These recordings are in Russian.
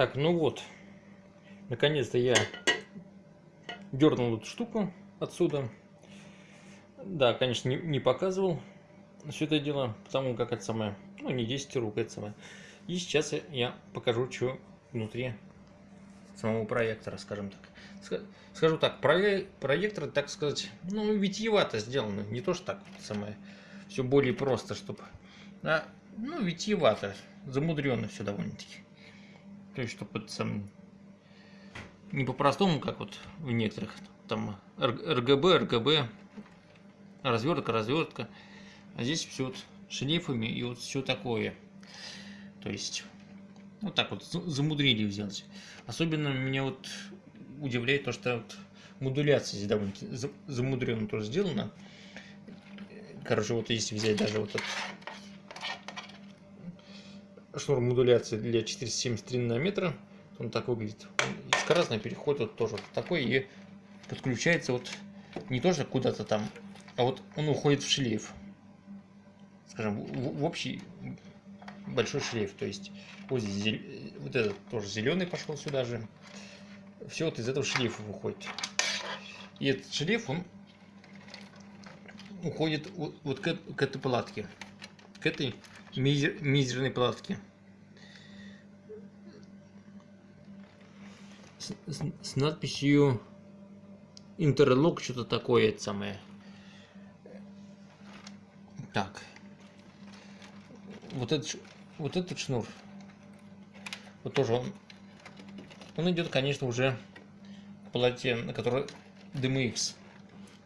Так, ну вот. Наконец-то я дернул эту штуку отсюда. Да, конечно, не, не показывал все это дело, потому как это самое, ну не 10 рук, это самое. И сейчас я покажу, что внутри самого проектора, скажем так. Скажу так, проектор, так сказать, ну, витиевато сделано. Не то, что так самое, все более просто, чтобы... А, ну, витиевато, замудренно все довольно-таки. То есть, чтобы это сам... Не по-простому, как вот в некоторых, там, РГБ, РГБ, развертка, развертка. А здесь все вот шлейфами и вот все такое. То есть, вот так вот замудрили взять. Особенно меня вот удивляет то, что вот модуляция здесь довольно замудренно тоже сделана. Короче, вот если взять даже вот этот шнур модуляции для 473 нанометра, он так выглядит. Скоростной переход вот тоже такой и подключается вот не тоже куда-то там, а вот он уходит в шлейф. Скажем, в, в общий большой шлейф. То есть вот здесь вот этот тоже зеленый пошел сюда же. Все вот из этого шлейфа выходит. И этот шлейф, он уходит вот, вот к, к этой палатке. К этой мизер, мизерной палатке. С, с, с надписью интерлок, что-то такое это самое. Так. Вот этот вот этот шнур, вот тоже он, он идет, конечно, уже к полоте, на которой DMX.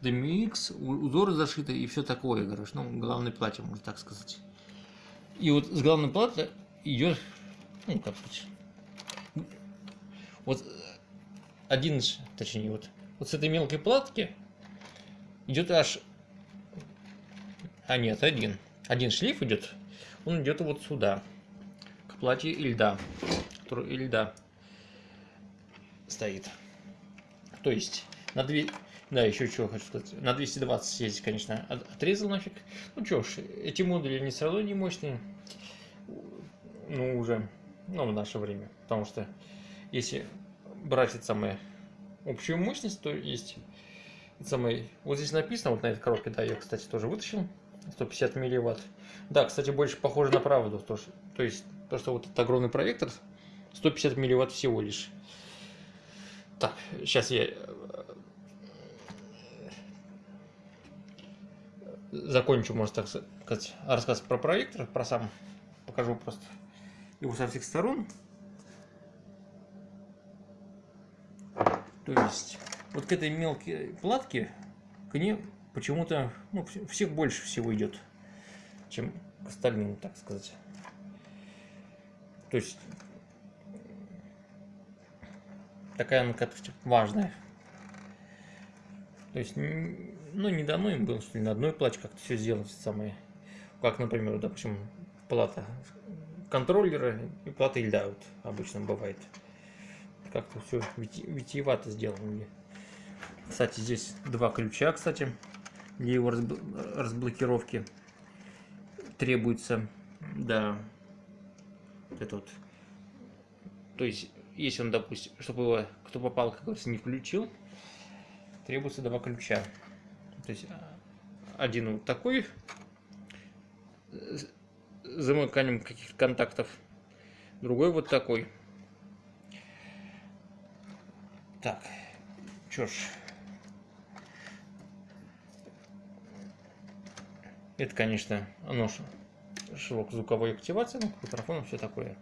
DMX, узоры зашиты и все такое, короче, ну, главной плате, можно так сказать. И вот с главной платы идет, ну, как вот один, точнее, вот, вот с этой мелкой платки идет аж, а нет, один, один шлейф идет он идет вот сюда, к платье льда, который льда стоит. То есть на 2, да, еще что хочу сказать, на 220 здесь, конечно, отрезал нафиг. Ну что ж, эти модули не равно не мощные, ну уже, ну в наше время, потому что если брать это самое общую мощность, то есть это самое, вот здесь написано, вот на этой коробке, да, я, кстати, тоже вытащил, 150 милливатт. Да, кстати, больше похоже на правду. То, что, то есть, то, что вот этот огромный проектор 150 милливатт всего лишь. Так, сейчас я закончу, можно так сказать, рассказ про проектор, про сам. Покажу просто его со всех сторон. То есть, вот к этой мелкой платке, к ней почему-то ну, всех больше всего идет, чем к остальным, так сказать. То есть такая она как-то важная. То есть, ну, не дано им было, что ли, на одной плате как-то все сделано, самое. Как, например, допустим, плата контроллера и плата льда вот обычно бывает. Как-то все витиевато сделано. Кстати, здесь два ключа, кстати для его разблокировки требуется, да, вот это вот. То есть, если он, допустим, чтобы его, кто попал, как говорится, не включил, требуется два ключа. То есть, один вот такой, замыканием каких-то контактов, другой вот такой. Так, что ж, Это, конечно, оно звуковой активации, ну, микрофон, все такое.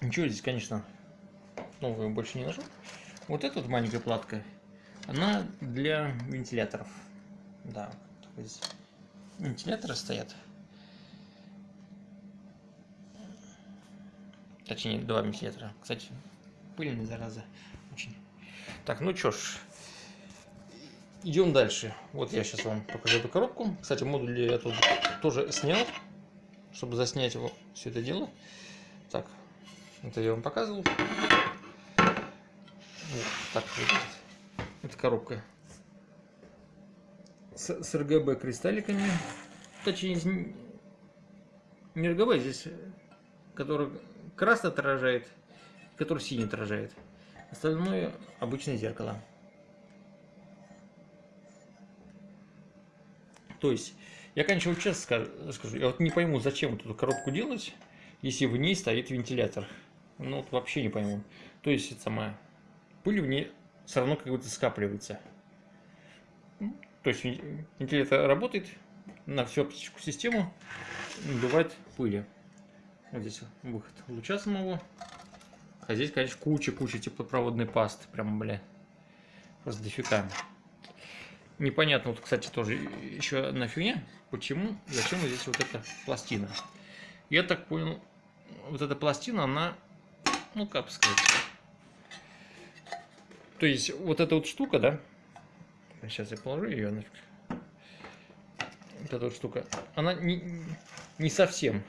Ничего здесь, конечно, нового больше не нажал. Вот эта вот маленькая платка, она для вентиляторов. Да, вентиляторы стоят. Точнее, два вентилятора. Кстати, пыльная зараза. Очень. Так, ну чё ж, Идем дальше. Вот я сейчас вам покажу эту коробку. Кстати, модуль я тут тоже снял, чтобы заснять его все это дело. Так, это я вам показывал. Вот так выглядит эта коробка. С, с RGB кристалликами. Точнее, не RGB, здесь который красный отражает, который синий отражает. Остальное обычное зеркало. То есть, я, конечно, вот честно скажу, скажу, я вот не пойму, зачем эту коробку делать, если в ней стоит вентилятор. Ну, вот вообще не пойму. То есть, это самая пыль в ней все равно как будто скапливается. То есть, вентилятор работает на всю оптическую систему, бывает пыли. Вот здесь выход луча самого. А здесь, конечно, куча-куча теплопроводной пасты. Прям, бля, просто дофига. Непонятно, вот, кстати, тоже еще одна фигня. Почему, зачем здесь вот эта пластина? Я так понял, вот эта пластина, она, ну, как сказать... То есть, вот эта вот штука, да? Сейчас я положу ее нафиг. Вот эта вот штука, она не, не совсем,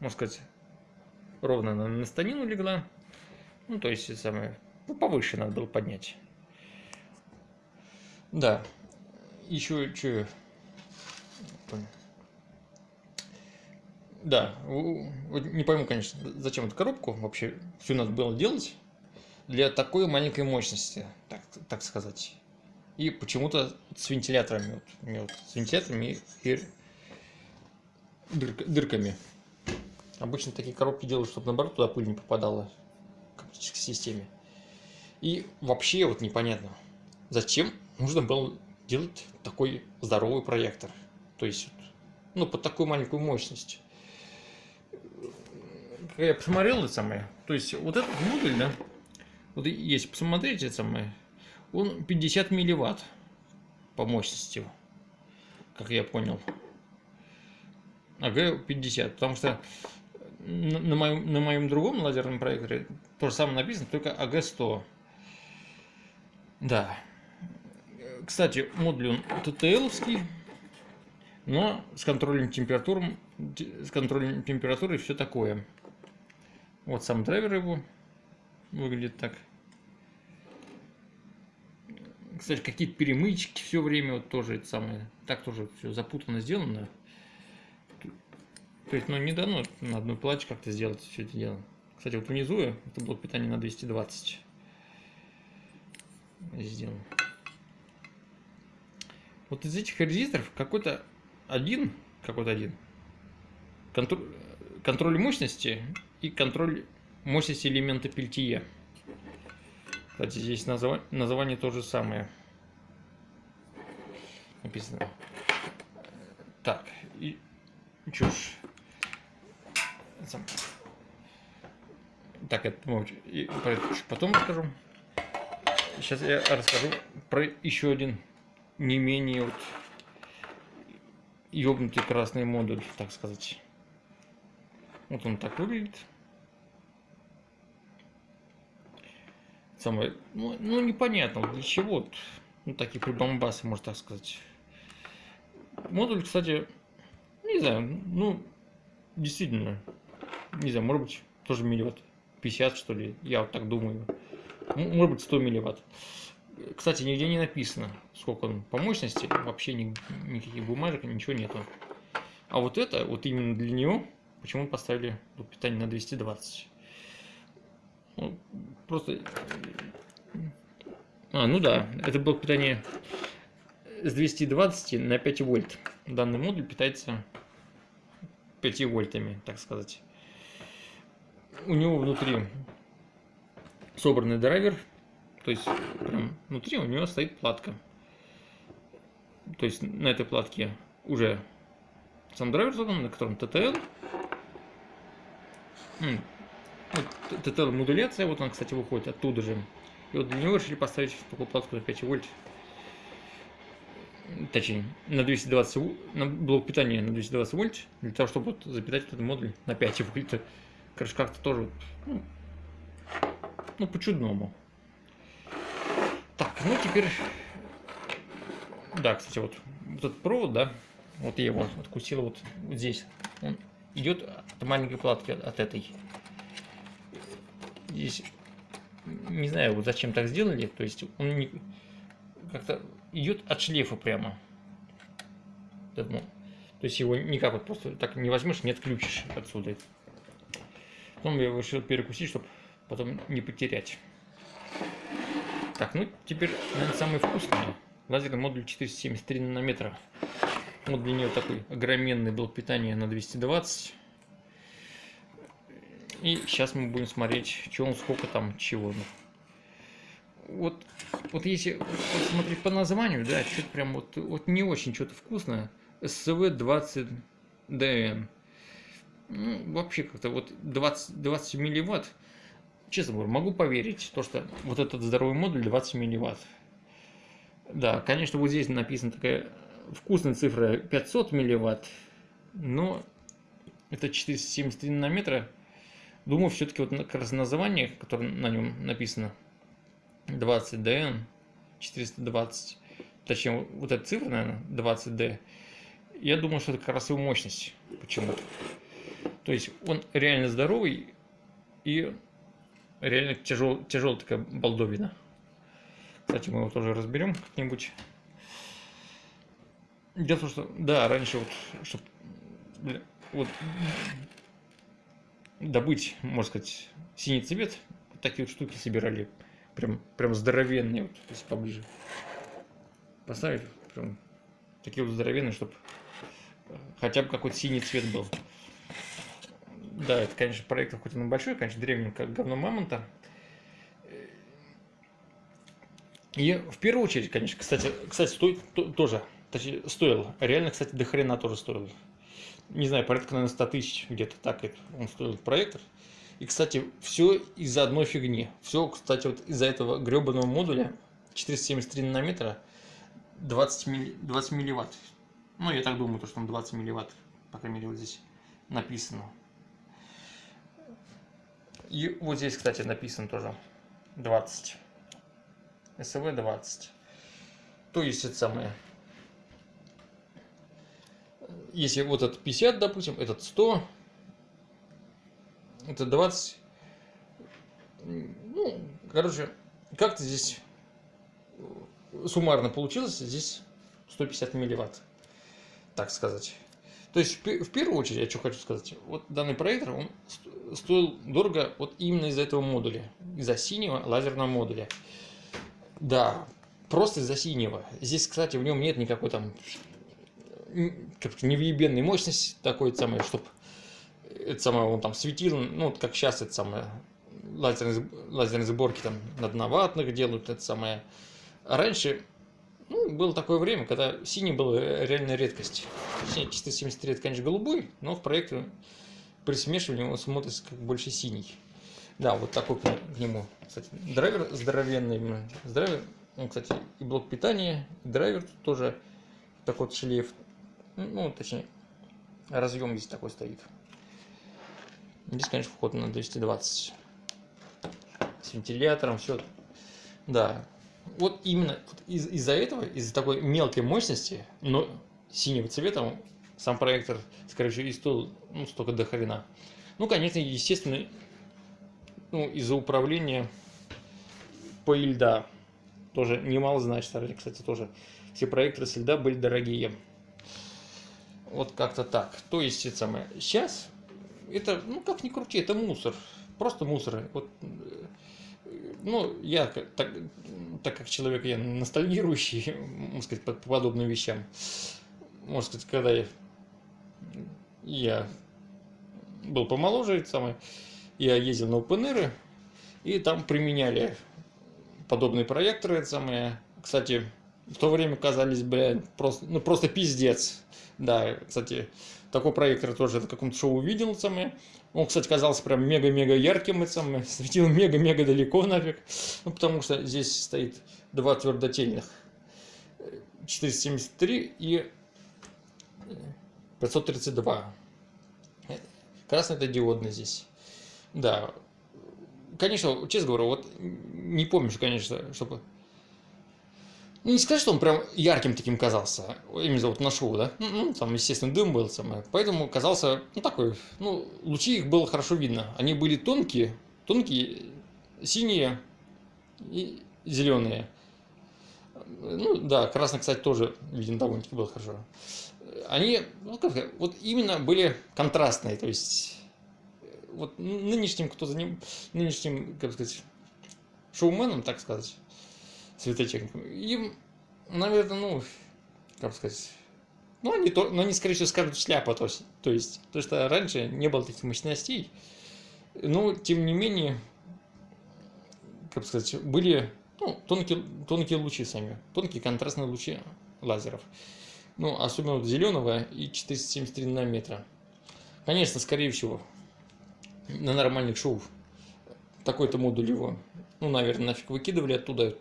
можно сказать, ровно на станину легла. Ну, то есть, самое, ну, повыше надо было поднять. Да. Еще что? Да, не пойму, конечно, зачем эту коробку вообще все надо было делать для такой маленькой мощности, так, так сказать. И почему-то с вентиляторами, вот, вот, с вентиляторами и дыр, дырками. Обычно такие коробки делают, чтобы наоборот туда пыль не попадала к оптической системе. И вообще вот непонятно, зачем нужно было делать такой здоровый проектор. То есть, ну, под такую маленькую мощность. Когда я посмотрел это самое, то есть вот этот модуль, да, вот если посмотреть это самое, он 50 милливатт по мощности, как я понял. АГ 50, потому что на моем, на моем другом лазерном проекторе то же самое написано, только АГ-100. Да. Кстати, модуль он ттл но с контролем температуры, с контролем температуры и все такое. Вот сам драйвер его выглядит так. Кстати, какие-то перемычки все время вот тоже это самое. Так тоже все запутанно сделано. То есть, ну, не дано на одной плате как-то сделать все это дело. Кстати, вот внизу это блок питания на 220 сделан. Вот из этих резисторов какой-то один, какой-то один, контроль, контроль мощности и контроль мощности элемента пельтия. Кстати, здесь название, название то же самое. Написано. Так, и ж, так, это про это потом расскажу. Сейчас я расскажу про еще один не менее вот ёбнутый красный модуль, так сказать. Вот он так выглядит. Самое, ну, ну непонятно, для чего ну, такие прибамбасы, можно так сказать. Модуль, кстати, не знаю, ну, действительно, не знаю, может быть, тоже милливатт 50, что ли, я вот так думаю. Может быть, 100 милливатт. Кстати, нигде не написано, сколько он по мощности, вообще ни, никаких бумажек, ничего нету. А вот это, вот именно для него, почему поставили блок питания на 220. Ну, просто... А, ну да, это блок питания с 220 на 5 вольт. Данный модуль питается 5 вольтами, так сказать. У него внутри собранный драйвер, то есть прям внутри у него стоит платка. То есть на этой платке уже сам драйвер собран, на котором TTL. Вот, TTL модуляция, вот он, кстати, выходит оттуда же. И вот для него решили поставить такую платку на 5 вольт точнее, на 220, на блок питания на 220 вольт, для того, чтобы вот запитать этот модуль на 5 вольт. Короче, как-то тоже, ну, ну по-чудному. Так, ну теперь, да, кстати, вот, вот этот провод, да, вот я его откусил вот здесь, он идет от маленькой платки, от этой. Здесь, не знаю, вот зачем так сделали, то есть он не, как-то идет от шлейфа прямо. То есть его никак вот просто так не возьмешь, не отключишь отсюда. Потом я решил перекусить, чтобы потом не потерять. Так, ну теперь, наверное, самое вкусное. Лазерный модуль 473 нанометра. Вот для нее такой огроменный блок питания на 220. И сейчас мы будем смотреть, что он, сколько там, чего. Вот, вот если вот смотреть по названию, да, что-то прям вот, вот не очень что-то вкусное. СВ-20ДН. Ну, вообще как-то вот 20, 20 милливатт. Честно говоря, могу поверить, то, что вот этот здоровый модуль 20 милливатт. Да, конечно, вот здесь написана такая вкусная цифра 500 милливатт, но это 473 нанометра. Думаю, все-таки вот как раз название, которое на нем написано, 20DN, 420, точнее, вот эта цифра, наверное, 20D, я думаю, что это как раз его мощность почему-то. То есть он реально здоровый и реально тяжел, тяжелая такая балдовина. Кстати, мы его тоже разберем как-нибудь. Дело в том, что, да, раньше вот, чтобы вот, добыть, можно сказать, синий цвет, такие вот штуки собирали, прям, прям здоровенные, вот, если поближе поставить, прям такие вот здоровенные, чтобы хотя бы какой-то синий цвет был. Да, это, конечно, проект хоть он большой, конечно, древний, как говно мамонта. И в первую очередь, конечно, кстати, кстати, стоит то, тоже, точнее, стоил. Реально, кстати, до хрена тоже стоил. Не знаю, порядка, наверное, 100 тысяч где-то так он стоил проектор. И, кстати, все из-за одной фигни. Все, кстати, вот из-за этого гребаного модуля 473 нанометра 20, милли, 20 милливатт. Ну, я так думаю, то, что он 20 милливатт, по крайней мере, вот здесь написано. И вот здесь, кстати, написано тоже 20. СВ 20. То есть это самое. Если вот этот 50, допустим, этот 100, это 20. Ну, короче, как-то здесь суммарно получилось, здесь 150 милливатт, так сказать. То есть, в первую очередь, я что хочу сказать, вот данный проектор, он стоил дорого вот именно из-за этого модуля, из-за синего лазерного модуля. Да, просто из-за синего. Здесь, кстати, в нем нет никакой там как невъебенной мощности такой самой, чтобы это самое, он там светил, ну, вот как сейчас это самое, лазерные, лазерные сборки там на одноватных делают, это самое. А раньше ну, было такое время, когда синий был реально редкость. Точнее, 473 это, конечно, голубой, но в проекте при смешивании он смотрится как больше синий. Да, вот такой к нему. Кстати, драйвер здоровенный. Драйвер, он, кстати, и блок питания, и драйвер тоже такой вот шлейф. Ну, точнее, разъем здесь такой стоит. Здесь, конечно, вход на 220. С вентилятором, все. Да, вот именно из- из-за этого, из-за такой мелкой мощности, но синего цвета, сам проектор, скорее всего, и стоил ну, столько до. Ну, конечно, естественно, ну, из-за управления по льда тоже немало значит. Кстати, тоже все проекторы с льда были дорогие. Вот как-то так. То есть, это самое. Сейчас это, ну, как ни крути, это мусор. Просто мусор. Вот ну, я, так, так как человек, я ностальгирующий, можно сказать, по, по подобным вещам, можно сказать, когда я, я был помоложе, самое, я ездил на OpenAir, и там применяли подобные проекторы, это самое, кстати, в то время казались, бля, просто, ну, просто пиздец. Да, кстати, такой проектор тоже в каком-то шоу увидел самое. Он, кстати, казался прям мега-мега ярким, и самое, светил мега-мега далеко нафиг. Ну, потому что здесь стоит два твердотельных. 473 и 532. Красный это диодный здесь. Да. Конечно, честно говоря, вот не помню, конечно, чтобы не сказать, что он прям ярким таким казался, именно вот на шоу, да? Ну, ну, там, естественно, дым был самое. Поэтому казался, ну, такой, ну, лучи их было хорошо видно. Они были тонкие, тонкие, синие и зеленые. Ну, да, красный, кстати, тоже виден довольно-таки было хорошо. Они, ну, как вот именно были контрастные, то есть вот нынешним, кто за ним, нынешним, как сказать, шоуменом, так сказать, Светоченко, им, наверное, ну, как сказать, ну, они, то, но они, скорее всего, скажут шляпа, то есть, то есть, то что раньше не было таких мощностей, но, тем не менее, как сказать, были ну, тонкие, тонкие лучи сами, тонкие контрастные лучи лазеров. Ну, особенно вот зеленого и 473 нанометра. Конечно, скорее всего, на нормальных шоу такой-то модуль его, ну, наверное, нафиг выкидывали оттуда,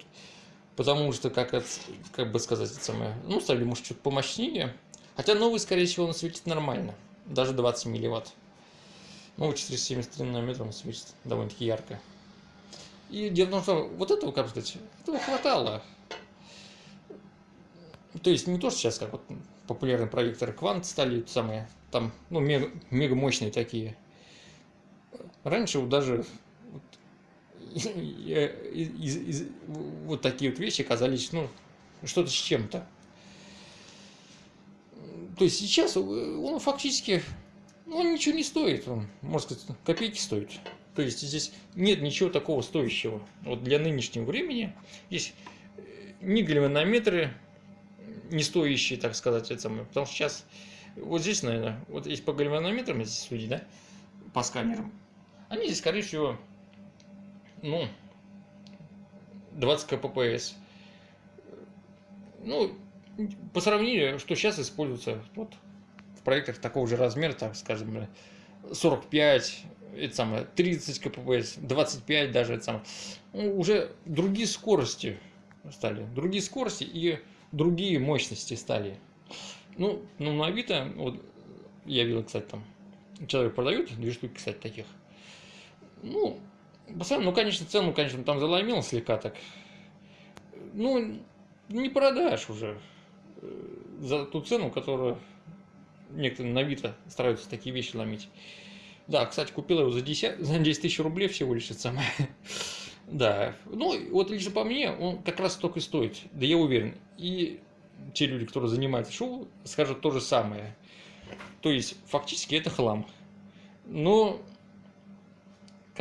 потому что, как, это, как бы сказать, это самое, ну, ставили, может, что-то помощнее. Хотя новый, скорее всего, он светит нормально, даже 20 милливатт. Ну, 473 нанометра он светит довольно-таки ярко. И дело в том, что вот этого, как сказать, этого хватало. То есть не то, что сейчас как вот популярные проекторы Квант стали самые, там, ну, мега, мега мощные такие. Раньше вот даже из, вот такие вот вещи казались, ну, что-то с чем-то. То есть сейчас он фактически, ну, он ничего не стоит, он, можно сказать, копейки стоит. То есть здесь нет ничего такого стоящего. Вот для нынешнего времени есть э, ни гальванометры, не стоящие, так сказать, это самое. Потому что сейчас, вот здесь, наверное, вот есть по гальванометрам, здесь судить, да, по сканерам, они здесь, скорее всего, ну, 20 кппс. Ну, по сравнению, что сейчас используется вот в проектах такого же размера, так скажем, 45, это самое, 30 кпс, 25 даже, это самое, ну, уже другие скорости стали, другие скорости и другие мощности стали. Ну, ну на Авито, вот, я видел, кстати, там, человек продает, две штуки, кстати, таких. Ну, посмотрим, ну, конечно, цену, конечно, там заломил слегка так. Ну, не продашь уже э, за ту цену, которую некоторые на Авито стараются такие вещи ломить. Да, кстати, купил его за 10, за 10 тысяч рублей всего лишь, это самое. Да, ну вот лично по мне, он как раз столько и стоит, да я уверен. И те люди, которые занимаются шоу, скажут то же самое. То есть, фактически это хлам. Но,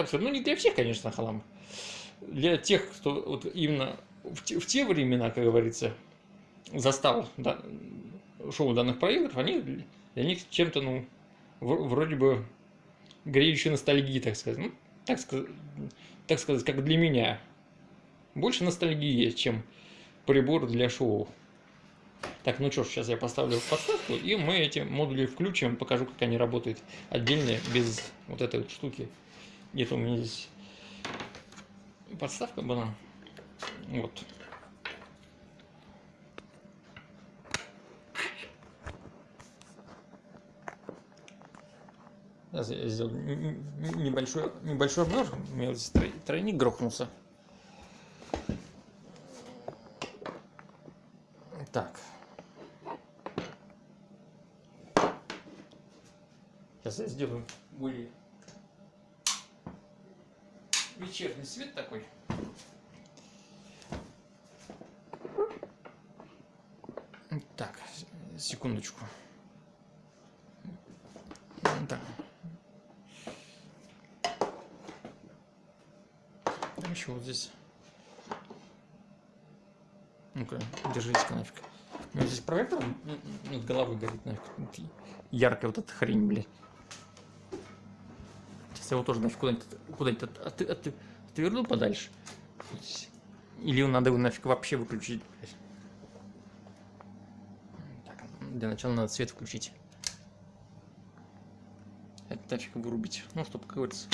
как сказать, ну не для всех, конечно, хлам. Для тех, кто вот именно в те, в те времена, как говорится, застал да, шоу данных проектов, они для них чем-то, ну, вроде бы греющей ностальгии, так сказать. Ну, так, так сказать, как для меня. Больше ностальгии, чем прибор для шоу. Так, ну что ж, сейчас я поставлю подставку, и мы эти модули включим, покажу, как они работают отдельно, без вот этой вот штуки. Где-то у меня здесь подставка была. Вот. Сейчас я сделал небольшой, небольшой обзор. У меня здесь тройник грохнулся. Так. Сейчас я сделаю более вечерний свет такой. Так, секундочку. Так. еще вот здесь. Ну-ка, держись-ка нафиг. У меня здесь проектор над головой горит нафиг. Яркая вот эта хрень, блядь. Сейчас я его тоже нафиг куда-нибудь куда, от, от, от, отверну подальше. Или надо его нафиг вообще выключить. Так, для начала надо свет включить. Это нафиг вырубить. Ну, чтобы, как говорится,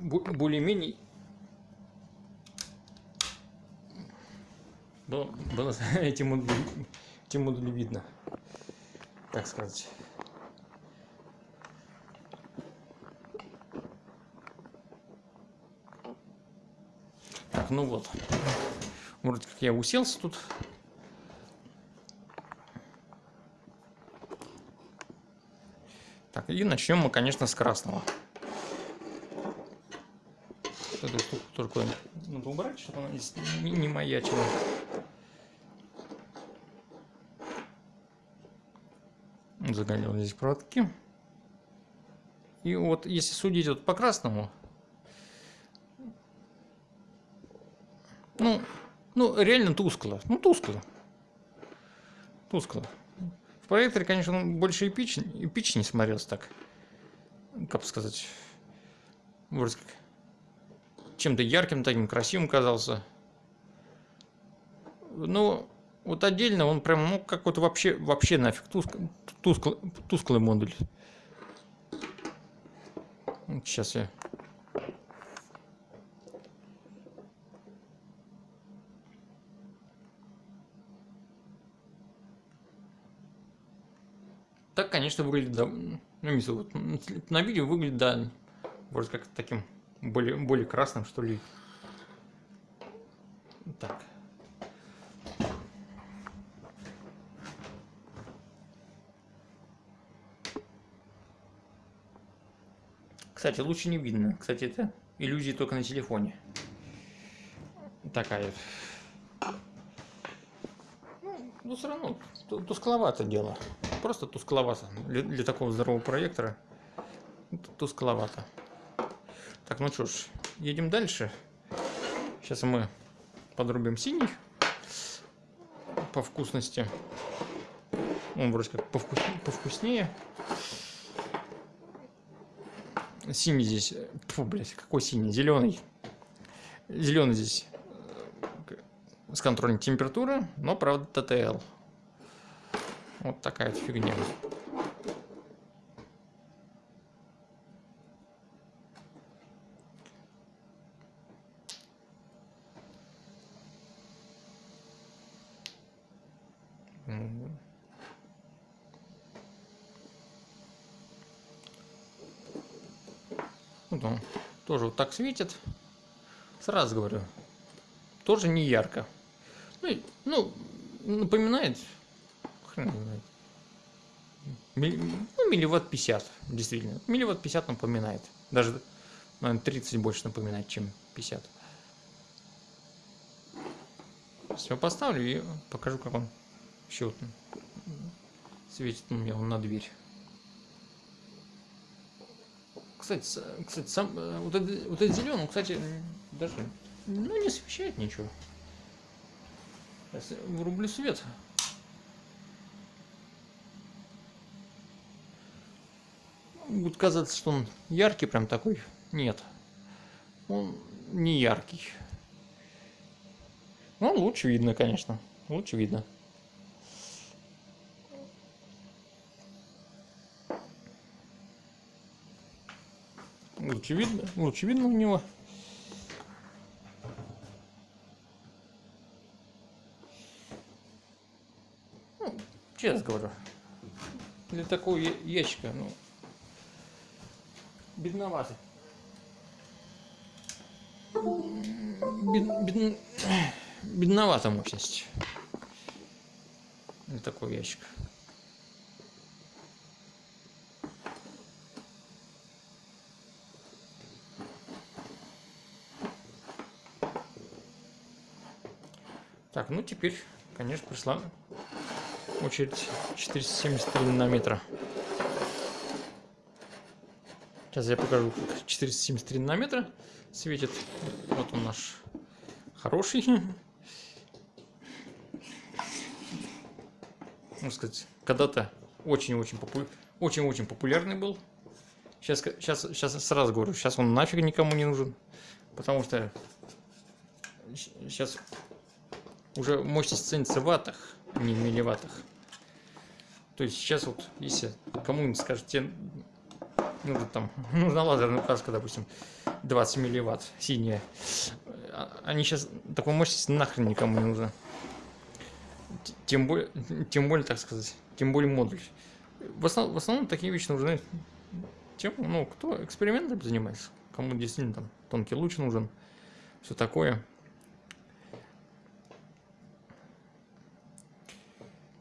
более-менее было, было эти модули, эти модули видно, так сказать. Так, ну вот. Вроде как я уселся тут. Так, и начнем мы, конечно, с красного. Эту штуку только надо убрать, чтобы она не, не маячила. Загорел здесь проводки. И вот если судить вот по красному, ну, ну реально тускло. Ну, тускло. Тускло. В проекторе, конечно, он больше эпичнее, эпичнее смотрелся так. Как сказать. Вроде как чем-то ярким, таким красивым казался. Ну, вот отдельно он прям, ну, как вот вообще, вообще нафиг, туск, тусклый, тусклый модуль. Сейчас я... Так, конечно, выглядит, да, ну, знаю, вот, на видео выглядит, да, вроде как таким более, более красным, что ли. Так. Кстати, лучше не видно. Кстати, это иллюзии только на телефоне. Такая. Ну, ну все равно тускловато дело. Просто тускловато. Для, для такого здорового проектора тускловато. Так, ну что ж, едем дальше. Сейчас мы подрубим синий по вкусности. Он вроде как повкус... повкуснее. Синий здесь... Фу, блядь, какой синий? Зеленый. Зеленый здесь э, с контролем температуры, но, правда, ТТЛ. Вот такая фигня. Вот он тоже вот так светит. Сразу говорю, тоже не ярко. Ну, ну напоминает. Ну, милливатт 50, действительно. Милливатт 50 напоминает. Даже, наверное, 30 больше напоминает, чем 50. Все поставлю и покажу, как он еще вот светит у меня на дверь. Кстати, кстати сам, э, вот, этот, вот этот зеленый, кстати, даже ну, не освещает ничего. Сейчас врублю свет. Будет казаться, что он яркий прям такой. Нет. Он не яркий. Ну, лучше видно, конечно. Лучше видно. Лучше видно, лучше видно у него. Ну, честно говорю, для такого ящика, ну, бедноватый. Бед, бед, бедновата мощность для такого ящика. Так, ну теперь, конечно, пришла очередь 473 нанометра. Сейчас я покажу, как 473 нанометра светит. Вот он наш хороший. Можно сказать, когда-то очень-очень очень-очень популярный был. Сейчас, сейчас, сейчас сразу говорю, сейчас он нафиг никому не нужен. Потому что сейчас уже мощность ценится в ваттах, а не в милливаттах. То есть сейчас вот, если кому-нибудь скажет, тебе нужно там, нужна лазерная указка, допустим, 20 милливатт, синяя, а, они сейчас, такой мощности нахрен никому не нужна. Тем более, тем более, так сказать, тем более модуль. В основном, в основном такие вещи нужны тем, ну, кто экспериментами занимается, кому действительно там тонкий луч нужен, все такое.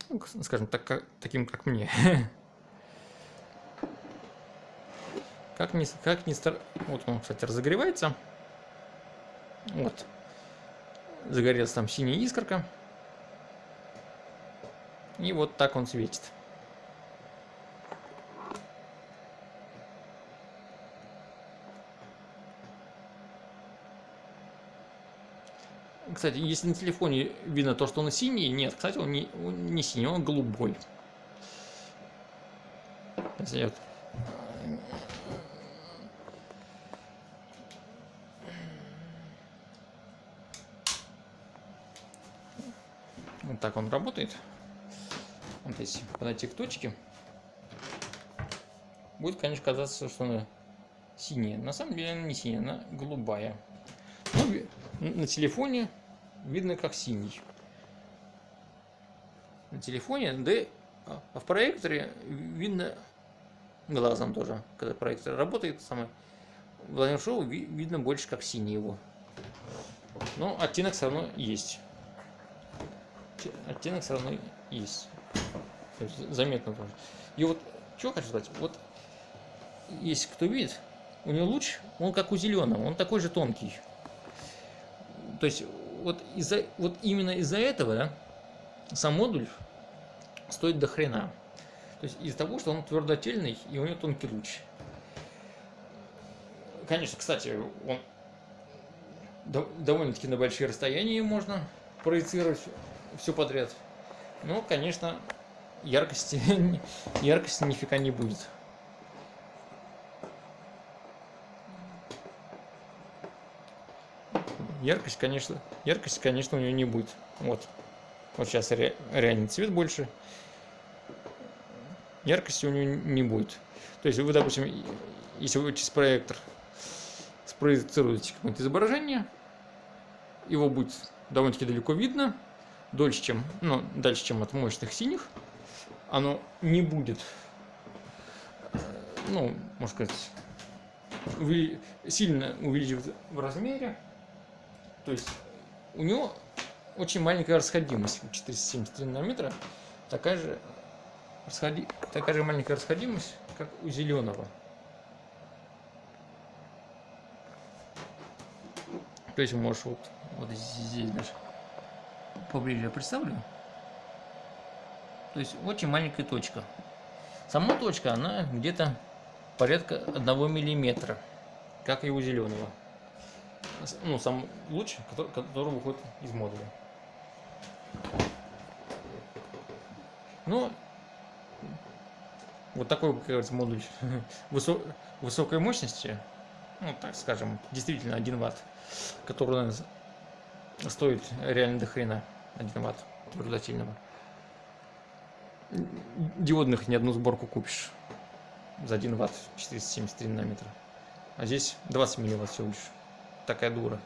ну, скажем так, как, таким как мне. Как не, как не стар... Вот он, кстати, разогревается. Вот. Загорелась там синяя искорка. И вот так он светит. Кстати, если на телефоне видно то, что он синий, нет, кстати, он не, он не синий, он голубой. Если я вот так он работает. Вот если подойти к точке, будет, конечно, казаться, что она синяя. На самом деле она не синяя, она голубая. Но на телефоне видно как синий. На телефоне, да а в проекторе видно глазом тоже. Когда проектор работает, самое Владимир Шоу видно больше как синий его. Но оттенок все равно есть оттенок все равно есть. То есть заметно тоже. И вот, что хочу сказать, вот если кто видит, у него луч, он как у зеленого, он такой же тонкий. То есть вот, из-за, вот именно из-за этого да, сам модуль стоит до хрена. То есть из-за того, что он твердотельный и у него тонкий луч. Конечно, кстати, он довольно-таки на большие расстояния можно проецировать все подряд. Ну, конечно, яркости, яркости нифига не будет. Яркость, конечно, яркость, конечно, у нее не будет. Вот. Вот сейчас ре, реальный цвет больше. Яркости у нее не будет. То есть вы, допустим, если вы через проектор спроецируете какое-то изображение, его будет довольно-таки далеко видно, дольше, чем, ну, дальше, чем от мощных синих, оно не будет, э, ну, можно сказать, сильно увеличивать в размере. То есть у него очень маленькая расходимость, 473 нанометра, такая же, расходи, такая же маленькая расходимость, как у зеленого. То есть можешь вот, вот здесь даже поближе представлю. То есть очень маленькая точка. Сама точка, она где-то порядка одного миллиметра, как и у зеленого. Ну, сам луч, который, который выходит из модуля. Ну, вот такой, как говорится, модуль высо высокой мощности, ну, так скажем, действительно 1 ватт, который стоит реально до хрена. 1 ватт твердотельного. Диодных ни одну сборку купишь за 1 ватт 473 нанометра. А здесь 20 милливатт всего лишь. Такая дура.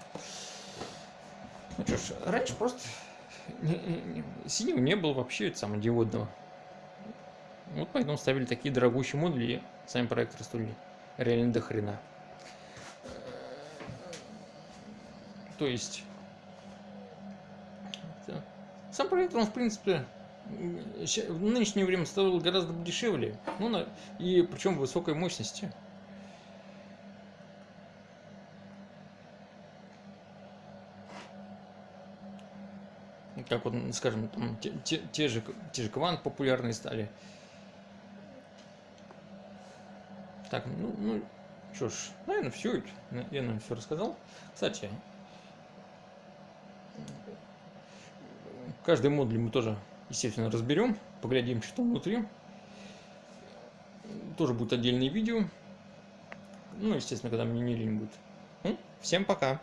Ну что ж, раньше просто синего не было вообще это диодного. Вот поэтому ставили такие дорогущие модули и сами проекторы стоили реально до хрена. То есть сам проект, он, в принципе, в нынешнее время стоил гораздо дешевле. Ну, на, и причем высокой мощности. Как вот, скажем, там, те, те, те, же, те же квант популярные стали. Так, ну, ну что ж, наверное, все. Я, наверное, все рассказал. Кстати, Каждый модуль мы тоже, естественно, разберем, поглядим, что там внутри. Тоже будет отдельное видео. Ну, естественно, когда мне не лень будет. Ну, всем пока!